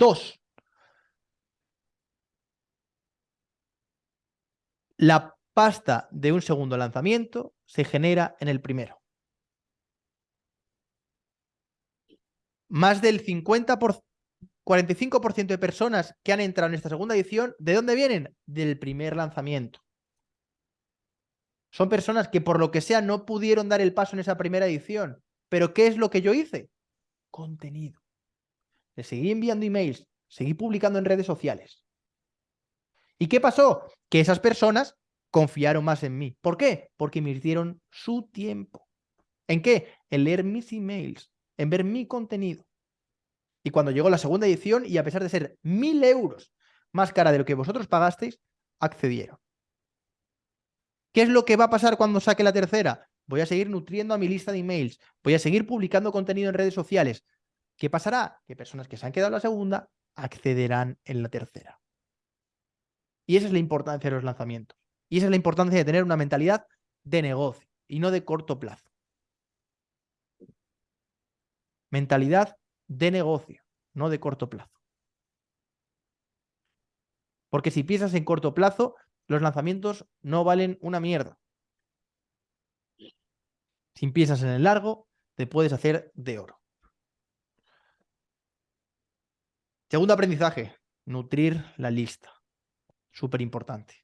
Dos, la pasta de un segundo lanzamiento se genera en el primero. Más del 50 45% de personas que han entrado en esta segunda edición, ¿de dónde vienen? Del primer lanzamiento. Son personas que por lo que sea no pudieron dar el paso en esa primera edición. Pero ¿qué es lo que yo hice? Contenido. Seguí enviando emails, seguí publicando en redes sociales. ¿Y qué pasó? Que esas personas confiaron más en mí. ¿Por qué? Porque invirtieron su tiempo. ¿En qué? En leer mis emails, en ver mi contenido. Y cuando llegó la segunda edición, y a pesar de ser mil euros más cara de lo que vosotros pagasteis, accedieron. ¿Qué es lo que va a pasar cuando saque la tercera? Voy a seguir nutriendo a mi lista de emails, voy a seguir publicando contenido en redes sociales. ¿Qué pasará? Que personas que se han quedado en la segunda accederán en la tercera. Y esa es la importancia de los lanzamientos. Y esa es la importancia de tener una mentalidad de negocio y no de corto plazo. Mentalidad de negocio, no de corto plazo. Porque si piensas en corto plazo, los lanzamientos no valen una mierda. Si piensas en el largo, te puedes hacer de oro. Segundo aprendizaje, nutrir la lista. Súper importante.